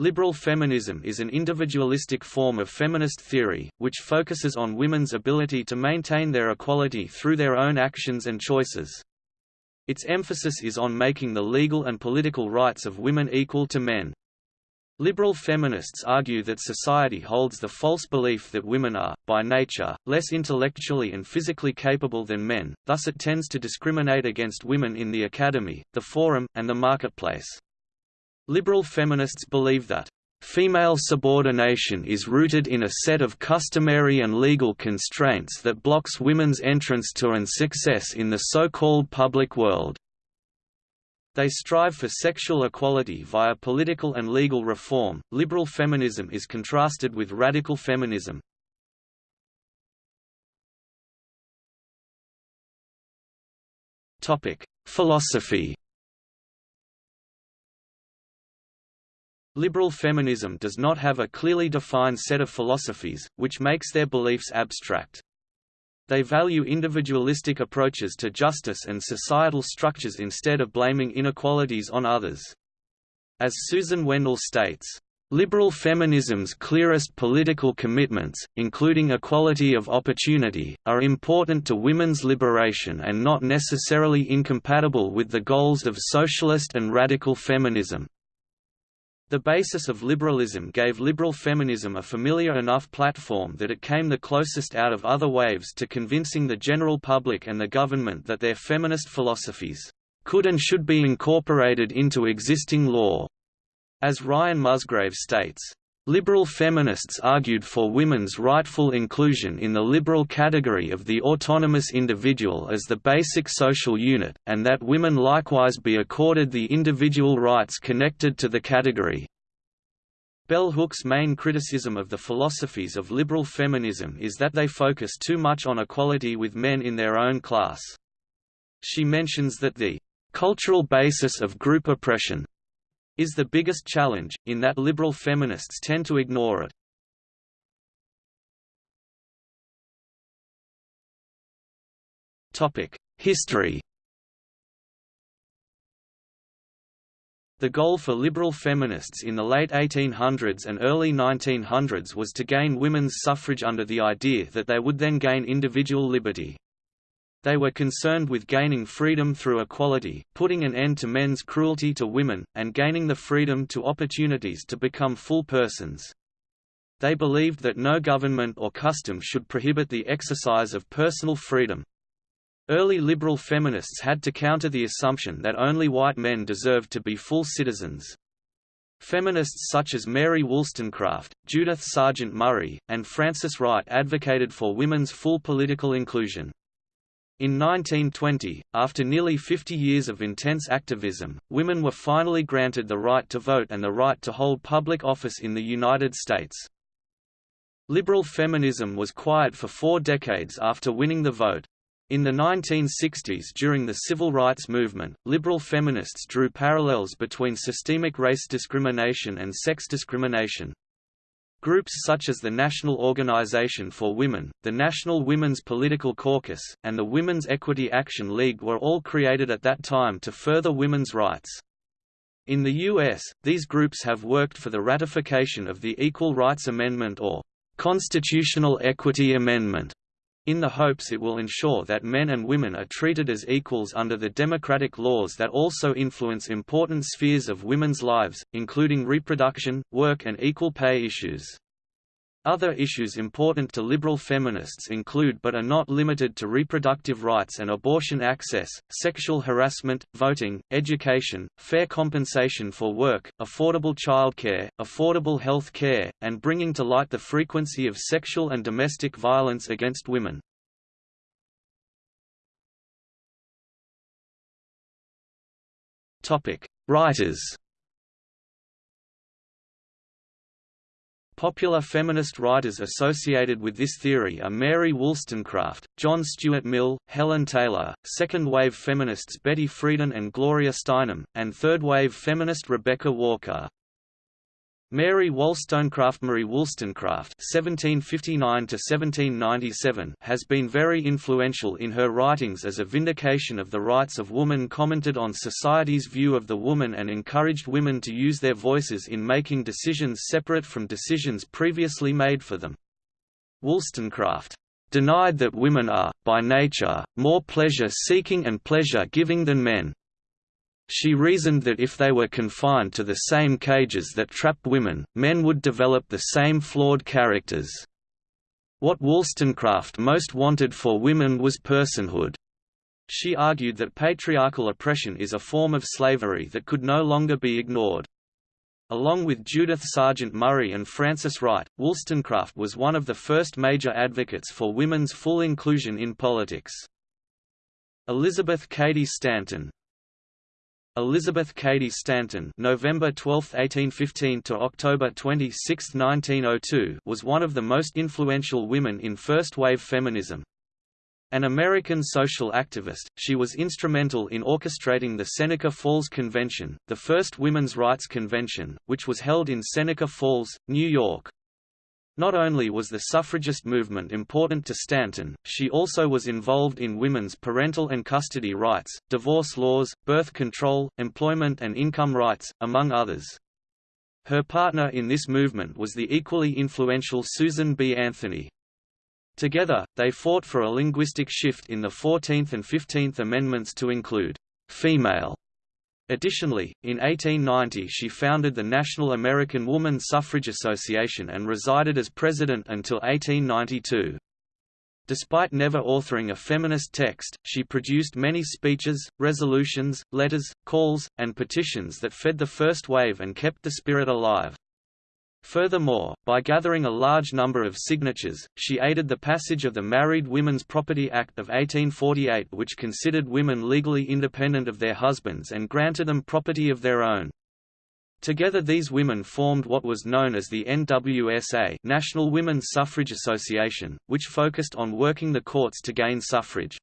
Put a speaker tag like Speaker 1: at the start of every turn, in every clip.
Speaker 1: Liberal feminism is an individualistic form of feminist theory, which focuses on women's ability to maintain their equality through their own actions and choices. Its emphasis is on making the legal and political rights of women equal to men. Liberal feminists argue that society holds the false belief that women are, by nature, less intellectually and physically capable than men, thus it tends to discriminate against women in the academy, the forum, and the marketplace. Liberal feminists believe that Female subordination is rooted in a set of customary and legal constraints that blocks women's entrance to and success in the so-called public world. They strive for sexual equality via political and legal reform. Liberal feminism is contrasted with radical feminism. Topic: Philosophy. Liberal feminism does not have a clearly defined set of philosophies, which makes their beliefs abstract. They value individualistic approaches to justice and societal structures instead of blaming inequalities on others. As Susan Wendell states, Liberal feminism's clearest political commitments, including equality of opportunity, are important to women's liberation and not necessarily incompatible with the goals of socialist and radical feminism. The basis of liberalism gave liberal feminism a familiar enough platform that it came the closest out of other waves to convincing the general public and the government that their feminist philosophies could and should be incorporated into existing law. As Ryan Musgrave states, Liberal feminists argued for women's rightful inclusion in the liberal category of the autonomous individual as the basic social unit, and that women likewise be accorded the individual rights connected to the category. Bell Hook's main criticism of the philosophies of liberal feminism is that they focus too much on equality with men in their own class. She mentions that the cultural basis of group oppression is the biggest challenge, in that liberal feminists tend to ignore it. History The goal for liberal feminists in the late 1800s and early 1900s was to gain women's suffrage under the idea that they would then gain individual liberty. They were concerned with gaining freedom through equality, putting an end to men's cruelty to women, and gaining the freedom to opportunities to become full persons. They believed that no government or custom should prohibit the exercise of personal freedom. Early liberal feminists had to counter the assumption that only white men deserved to be full citizens. Feminists such as Mary Wollstonecraft, Judith Sargent Murray, and Frances Wright advocated for women's full political inclusion. In 1920, after nearly 50 years of intense activism, women were finally granted the right to vote and the right to hold public office in the United States. Liberal feminism was quiet for four decades after winning the vote. In the 1960s during the civil rights movement, liberal feminists drew parallels between systemic race discrimination and sex discrimination. Groups such as the National Organization for Women, the National Women's Political Caucus, and the Women's Equity Action League were all created at that time to further women's rights. In the U.S., these groups have worked for the ratification of the Equal Rights Amendment or Constitutional Equity Amendment, in the hopes it will ensure that men and women are treated as equals under the democratic laws that also influence important spheres of women's lives, including reproduction, work and equal pay issues. Other issues important to liberal feminists include but are not limited to reproductive rights and abortion access, sexual harassment, voting, education, fair compensation for work, affordable childcare, affordable health care, and bringing to light the frequency of sexual and domestic violence against women. Writers Popular feminist writers associated with this theory are Mary Wollstonecraft, John Stuart Mill, Helen Taylor, second-wave feminists Betty Friedan and Gloria Steinem, and third-wave feminist Rebecca Walker. Mary Wollstonecraft Mary Wollstonecraft (1759–1797) has been very influential in her writings as a vindication of the rights of woman, commented on society's view of the woman, and encouraged women to use their voices in making decisions separate from decisions previously made for them. Wollstonecraft denied that women are, by nature, more pleasure-seeking and pleasure-giving than men. She reasoned that if they were confined to the same cages that trap women, men would develop the same flawed characters. What Wollstonecraft most wanted for women was personhood. She argued that patriarchal oppression is a form of slavery that could no longer be ignored. Along with Judith Sargent Murray and Frances Wright, Wollstonecraft was one of the first major advocates for women's full inclusion in politics. Elizabeth Cady Stanton, Elizabeth Cady Stanton November 12, 1815 to October 26, 1902 was one of the most influential women in first-wave feminism. An American social activist, she was instrumental in orchestrating the Seneca Falls Convention, the first women's rights convention, which was held in Seneca Falls, New York. Not only was the suffragist movement important to Stanton, she also was involved in women's parental and custody rights, divorce laws, birth control, employment and income rights, among others. Her partner in this movement was the equally influential Susan B. Anthony. Together, they fought for a linguistic shift in the 14th and 15th Amendments to include female Additionally, in 1890 she founded the National American Woman Suffrage Association and resided as president until 1892. Despite never authoring a feminist text, she produced many speeches, resolutions, letters, calls, and petitions that fed the first wave and kept the spirit alive. Furthermore, by gathering a large number of signatures, she aided the passage of the Married Women's Property Act of 1848 which considered women legally independent of their husbands and granted them property of their own. Together these women formed what was known as the NWSA National Women's Suffrage Association, which focused on working the courts to gain suffrage.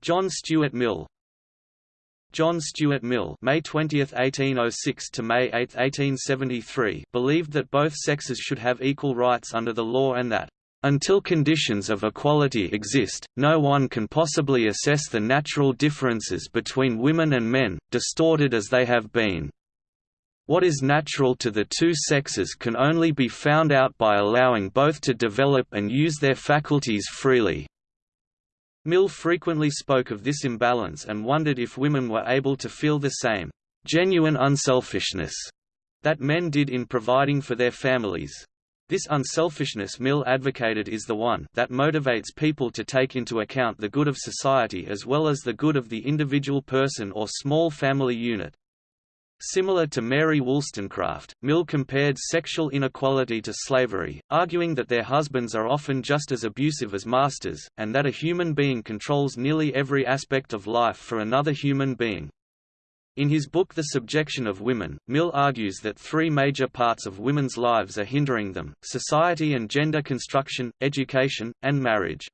Speaker 1: John Stuart Mill, John Stuart Mill May 20, 1806 to May 8, 1873 believed that both sexes should have equal rights under the law and that, "...until conditions of equality exist, no one can possibly assess the natural differences between women and men, distorted as they have been. What is natural to the two sexes can only be found out by allowing both to develop and use their faculties freely." Mill frequently spoke of this imbalance and wondered if women were able to feel the same genuine unselfishness that men did in providing for their families. This unselfishness Mill advocated is the one that motivates people to take into account the good of society as well as the good of the individual person or small family unit. Similar to Mary Wollstonecraft, Mill compared sexual inequality to slavery, arguing that their husbands are often just as abusive as masters, and that a human being controls nearly every aspect of life for another human being. In his book The Subjection of Women, Mill argues that three major parts of women's lives are hindering them, society and gender construction, education, and marriage.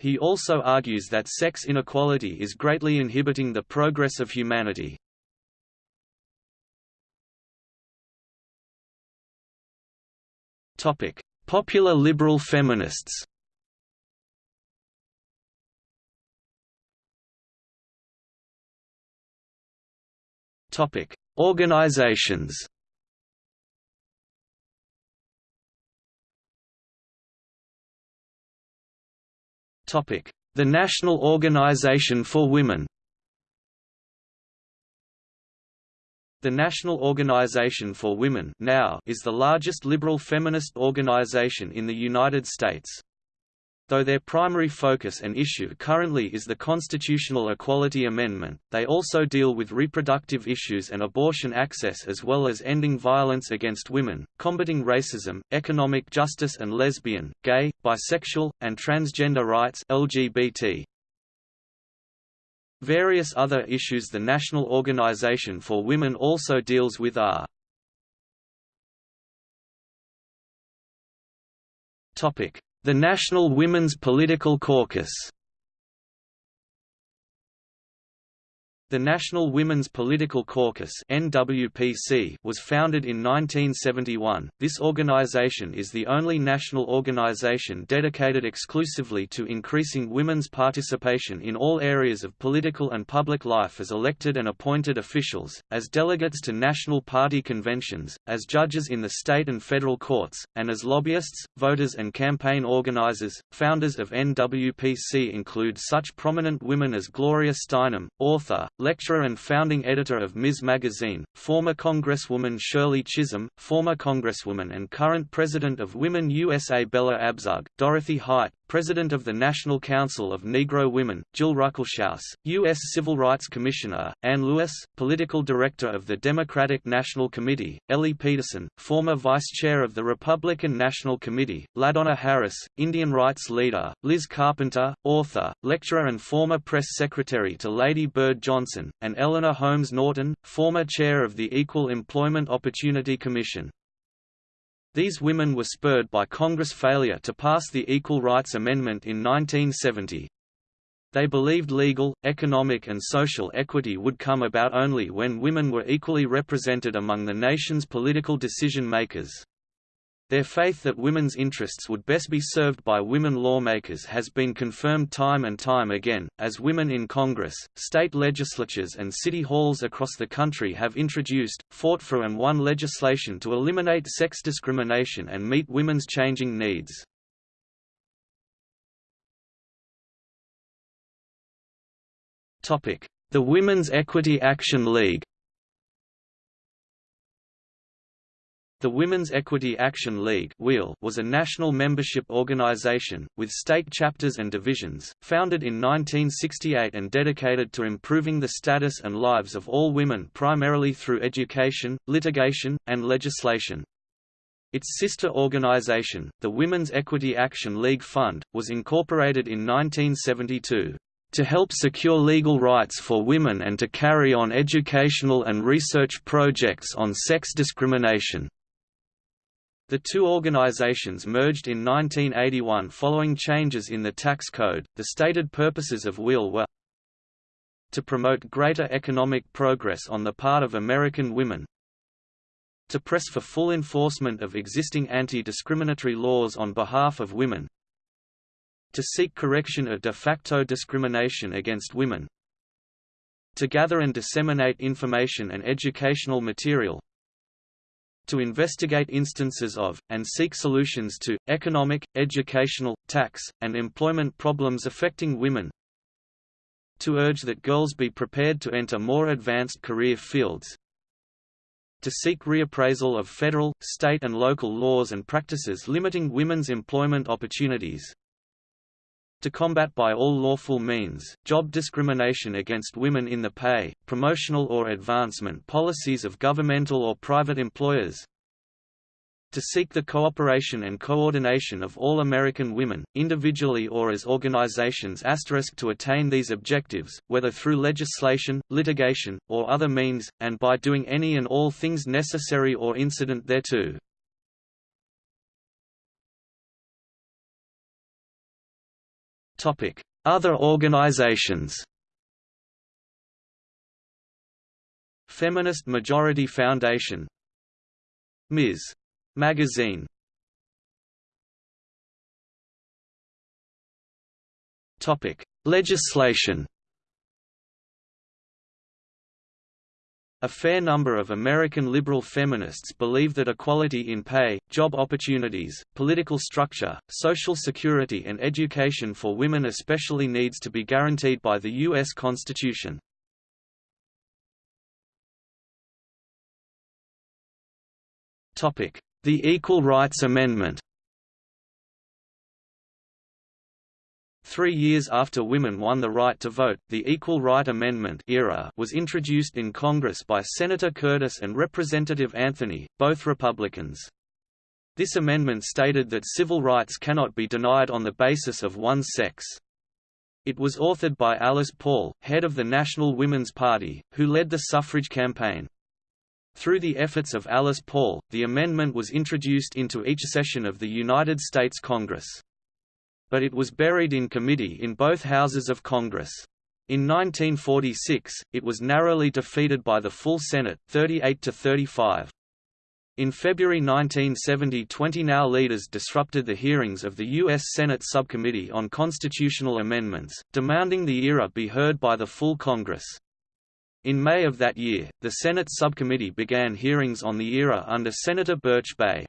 Speaker 1: He also argues that sex inequality is greatly inhibiting the progress of humanity. Topic: Popular liberal feminists. Topic: Organizations. Topic: The National Organization for Women. The National Organization for Women now is the largest liberal feminist organization in the United States. Though their primary focus and issue currently is the Constitutional Equality Amendment, they also deal with reproductive issues and abortion access as well as ending violence against women, combating racism, economic justice and lesbian, gay, bisexual, and transgender rights LGBT. Various other issues the National Organization for Women also deals with are The National Women's Political Caucus The National Women's Political Caucus (NWPC) was founded in 1971. This organization is the only national organization dedicated exclusively to increasing women's participation in all areas of political and public life as elected and appointed officials, as delegates to national party conventions, as judges in the state and federal courts, and as lobbyists, voters and campaign organizers. Founders of NWPC include such prominent women as Gloria Steinem, author, lecturer and founding editor of Ms. Magazine, former Congresswoman Shirley Chisholm, former Congresswoman and current President of Women USA Bella Abzug, Dorothy Height, President of the National Council of Negro Women, Jill Ruckelshaus, U.S. Civil Rights Commissioner, Ann Lewis, Political Director of the Democratic National Committee, Elly Peterson, former Vice Chair of the Republican National Committee, LaDonna Harris, Indian rights leader, Liz Carpenter, author, lecturer and former press secretary to Lady Bird Johnson, and Eleanor Holmes Norton, former Chair of the Equal Employment Opportunity Commission. These women were spurred by Congress' failure to pass the Equal Rights Amendment in 1970. They believed legal, economic and social equity would come about only when women were equally represented among the nation's political decision-makers. Their faith that women's interests would best be served by women lawmakers has been confirmed time and time again, as women in Congress, state legislatures and city halls across the country have introduced, fought for and won legislation to eliminate sex discrimination and meet women's changing needs. The Women's Equity Action League The Women's Equity Action League was a national membership organization, with state chapters and divisions, founded in 1968 and dedicated to improving the status and lives of all women primarily through education, litigation, and legislation. Its sister organization, the Women's Equity Action League Fund, was incorporated in 1972 to help secure legal rights for women and to carry on educational and research projects on sex discrimination. The two organizations merged in 1981 following changes in the tax code. The stated purposes of WEAL were to promote greater economic progress on the part of American women, to press for full enforcement of existing anti-discriminatory laws on behalf of women, to seek correction of de facto discrimination against women, to gather and disseminate information and educational material, to investigate instances of, and seek solutions to, economic, educational, tax, and employment problems affecting women. To urge that girls be prepared to enter more advanced career fields. To seek reappraisal of federal, state and local laws and practices limiting women's employment opportunities to combat by all lawful means, job discrimination against women in the pay, promotional or advancement policies of governmental or private employers, to seek the cooperation and coordination of all American women, individually or as organizations to attain these objectives, whether through legislation, litigation, or other means, and by doing any and all things necessary or incident thereto. Other organizations. Feminist Majority Foundation. Ms. Magazine. Legislation A fair number of American liberal feminists believe that equality in pay, job opportunities, political structure, social security and education for women especially needs to be guaranteed by the U.S. Constitution. The Equal Rights Amendment Three years after women won the right to vote, the Equal Right Amendment ERA was introduced in Congress by Senator Curtis and Representative Anthony, both Republicans. This amendment stated that civil rights cannot be denied on the basis of one's sex. It was authored by Alice Paul, head of the National Women's Party, who led the suffrage campaign. Through the efforts of Alice Paul, the amendment was introduced into each session of the United States Congress but it was buried in committee in both houses of Congress. In 1946, it was narrowly defeated by the full Senate, 38 to 35. In February 1970 20 NOW leaders disrupted the hearings of the U.S. Senate Subcommittee on Constitutional Amendments, demanding the ERA be heard by the full Congress. In May of that year, the Senate subcommittee began hearings on the ERA under Senator Birch Bayh.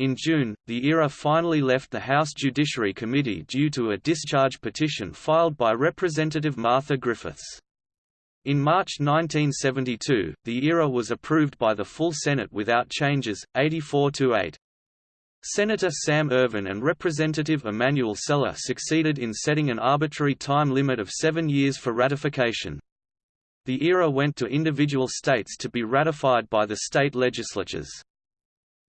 Speaker 1: In June, the ERA finally left the House Judiciary Committee due to a discharge petition filed by Representative Martha Griffiths. In March 1972, the ERA was approved by the full Senate without changes, 84 to 8. Senator Sam Ervin and Representative Emanuel Celler succeeded in setting an arbitrary time limit of seven years for ratification. The ERA went to individual states to be ratified by the state legislatures.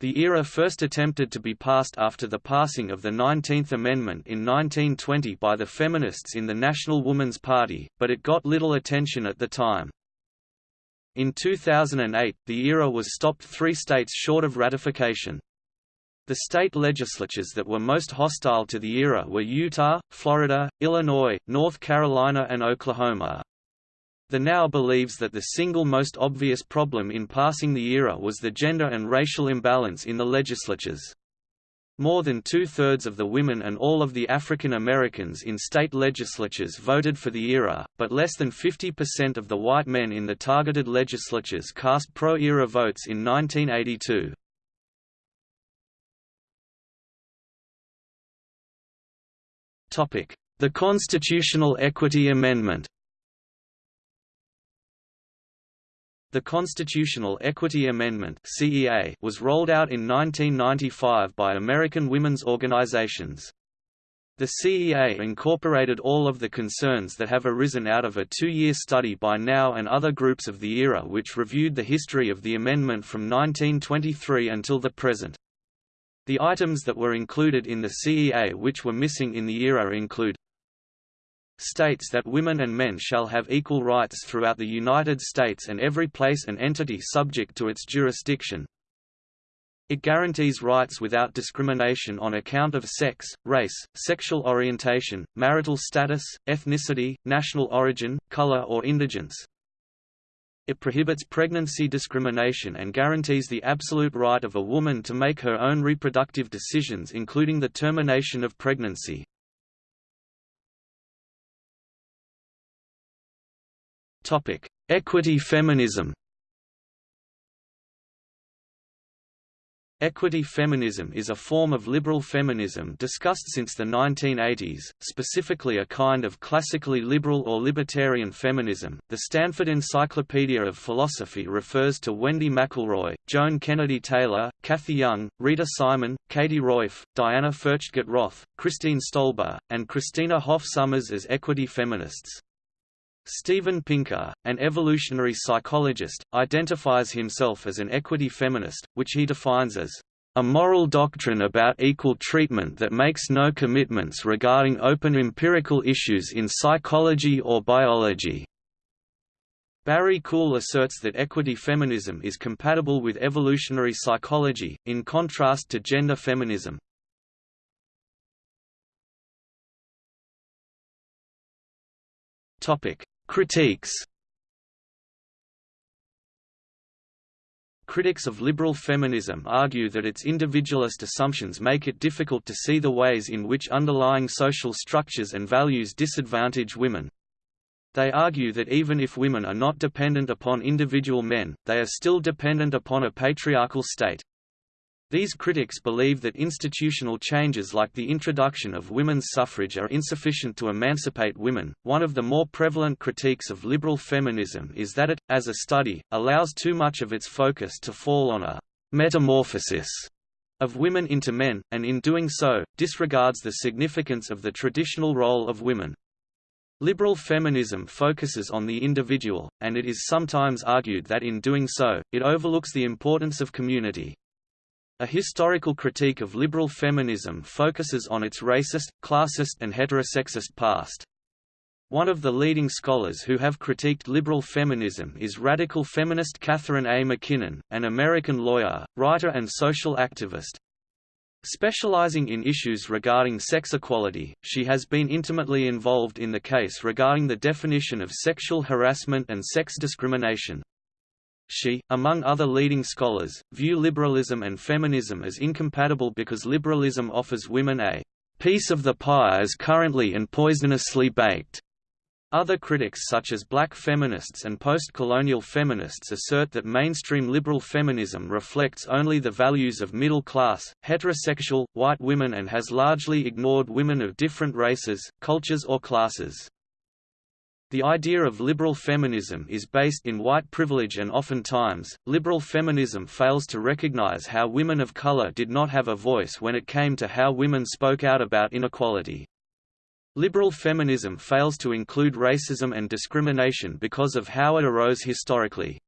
Speaker 1: The ERA first attempted to be passed after the passing of the 19th Amendment in 1920 by the feminists in the National Woman's Party, but it got little attention at the time. In 2008, the ERA was stopped three states short of ratification. The state legislatures that were most hostile to the ERA were Utah, Florida, Illinois, North Carolina and Oklahoma. The NOW believes that the single most obvious problem in passing the ERA was the gender and racial imbalance in the legislatures. More than two-thirds of the women and all of the African Americans in state legislatures voted for the ERA, but less than 50% of the white men in the targeted legislatures cast pro-ERA votes in 1982. The Constitutional Equity Amendment The Constitutional Equity Amendment (CEA) was rolled out in 1995 by American women's organizations. The CEA incorporated all of the concerns that have arisen out of a two-year study by NOW and other groups of the ERA which reviewed the history of the amendment from 1923 until the present. The items that were included in the CEA which were missing in the ERA include states that women and men shall have equal rights throughout the United States and every place and entity subject to its jurisdiction. It guarantees rights without discrimination on account of sex, race, sexual orientation, marital status, ethnicity, national origin, color or indigence. It prohibits pregnancy discrimination and guarantees the absolute right of a woman to make her own reproductive decisions including the termination of pregnancy. Topic: Equity feminism. Equity feminism is a form of liberal feminism discussed since the 1980s, specifically a kind of classically liberal or libertarian feminism. The Stanford Encyclopedia of Philosophy refers to Wendy McElroy, Joan Kennedy Taylor, Cathy Young, Rita Simon, Katie Roiphe, Diana Furchtgott Roth, Christine Stolba, and Christina Hoff Sommers as equity feminists. Steven Pinker, an evolutionary psychologist, identifies himself as an equity feminist, which he defines as a moral doctrine about equal treatment that makes no commitments regarding open empirical issues in psychology or biology. Barry Kuhle asserts that equity feminism is compatible with evolutionary psychology, in contrast to gender feminism. Topic: Critiques Critics of liberal feminism argue that its individualist assumptions make it difficult to see the ways in which underlying social structures and values disadvantage women. They argue that even if women are not dependent upon individual men, they are still dependent upon a patriarchal state. These critics believe that institutional changes like the introduction of women's suffrage are insufficient to emancipate women. One of the more prevalent critiques of liberal feminism is that it, as a study, allows too much of its focus to fall on a metamorphosis of women into men, and in doing so, disregards the significance of the traditional role of women. Liberal feminism focuses on the individual, and it is sometimes argued that in doing so, it overlooks the importance of community. A historical critique of liberal feminism focuses on its racist, classist and heterosexist past. One of the leading scholars who have critiqued liberal feminism is radical feminist Catharine A. MacKinnon, an American lawyer, writer and social activist. Specializing in issues regarding sex equality, she has been intimately involved in the case regarding the definition of sexual harassment and sex discrimination. She, among other leading scholars, view liberalism and feminism as incompatible because liberalism offers women a piece of the pie as currently and poisonously baked. Other critics such as black feminists and post-colonial feminists assert that mainstream liberal feminism reflects only the values of middle-class, heterosexual, white women and has largely ignored women of different races, cultures or classes. The idea of liberal feminism is based in white privilege and oftentimes, liberal feminism fails to recognize how women of color did not have a voice when it came to how women spoke out about inequality. Liberal feminism fails to include racism and discrimination because of how it arose historically.